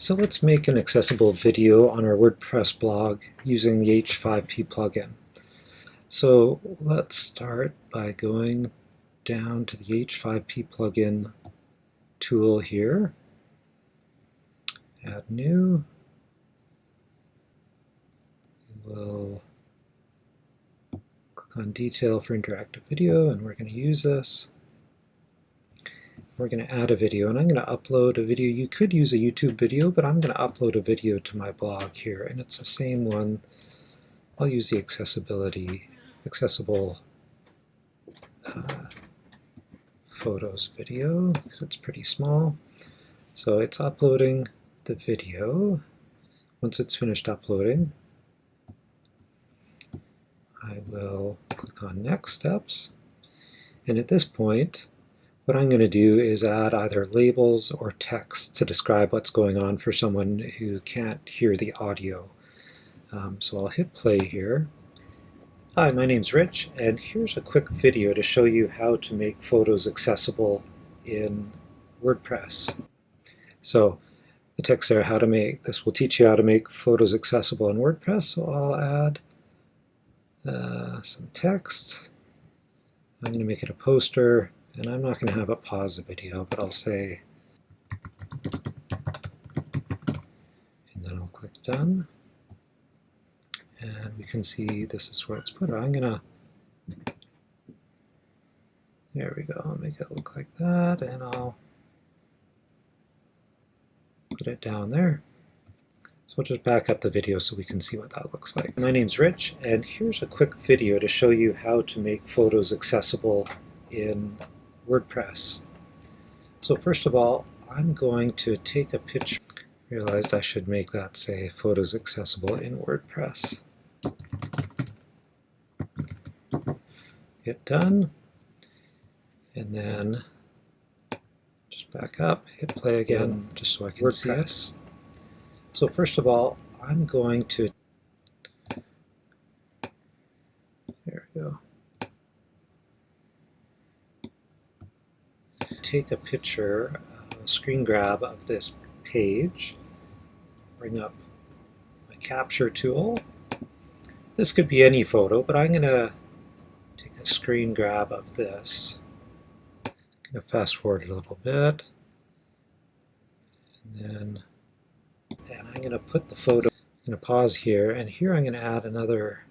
So let's make an accessible video on our WordPress blog using the H5P plugin. So let's start by going down to the H5P plugin tool here. Add new. We'll click on detail for interactive video and we're going to use this we're going to add a video, and I'm going to upload a video. You could use a YouTube video, but I'm going to upload a video to my blog here, and it's the same one. I'll use the accessibility, accessible uh, photos video, because it's pretty small. So it's uploading the video. Once it's finished uploading, I will click on Next Steps. And at this point, what I'm going to do is add either labels or text to describe what's going on for someone who can't hear the audio. Um, so I'll hit play here. Hi, my name's Rich, and here's a quick video to show you how to make photos accessible in WordPress. So the text there, how to make, this will teach you how to make photos accessible in WordPress, so I'll add uh, some text. I'm going to make it a poster. And I'm not going to have it pause the video, but I'll say, and then I'll click done. And we can see this is where it's put. I'm going to, there we go, make it look like that, and I'll put it down there. So we'll just back up the video so we can see what that looks like. My name's Rich, and here's a quick video to show you how to make photos accessible in WordPress. So first of all, I'm going to take a picture. Realized I should make that say photos accessible in WordPress. Hit done. And then just back up, hit play again, just so I can WordPress. see us. So first of all, I'm going to take a picture, a screen grab of this page, bring up my capture tool. This could be any photo, but I'm going to take a screen grab of this. I'm going to fast forward a little bit. And then and I'm going to put the photo, I'm going to pause here, and here I'm going to add another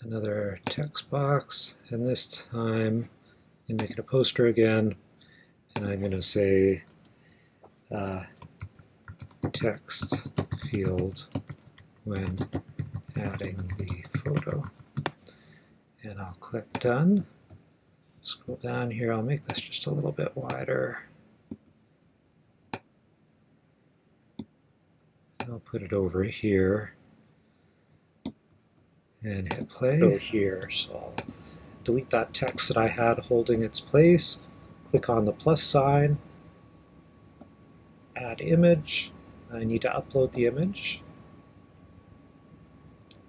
another text box, and this time and make it a poster again. And I'm going to say uh, text field when adding the photo. And I'll click done. Scroll down here, I'll make this just a little bit wider. I'll put it over here and hit play. Go here, so I'll delete that text that I had holding its place, click on the plus sign, add image, I need to upload the image,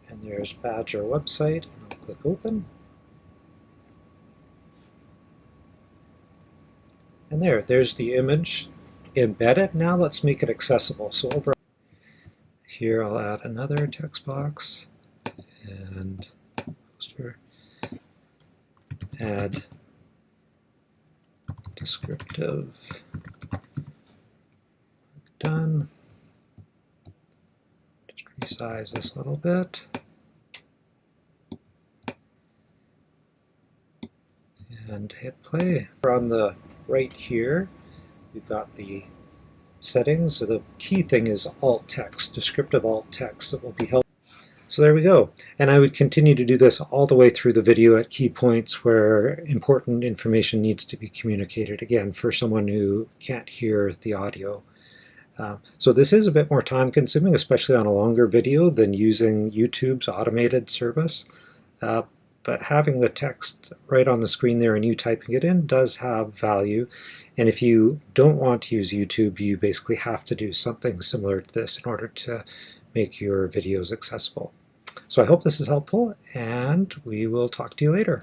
and there's Badger website, and I'll click open. And there, there's the image embedded. Now let's make it accessible. So over here I'll add another text box and poster add descriptive. Done. Just resize this a little bit. And hit play. On the right here, we've got the settings. So the key thing is alt text, descriptive alt text that will be helpful. So there we go. And I would continue to do this all the way through the video at key points where important information needs to be communicated, again, for someone who can't hear the audio. Uh, so this is a bit more time consuming, especially on a longer video than using YouTube's automated service. Uh, but having the text right on the screen there and you typing it in does have value. And if you don't want to use YouTube, you basically have to do something similar to this in order to make your videos accessible. So I hope this is helpful, and we will talk to you later.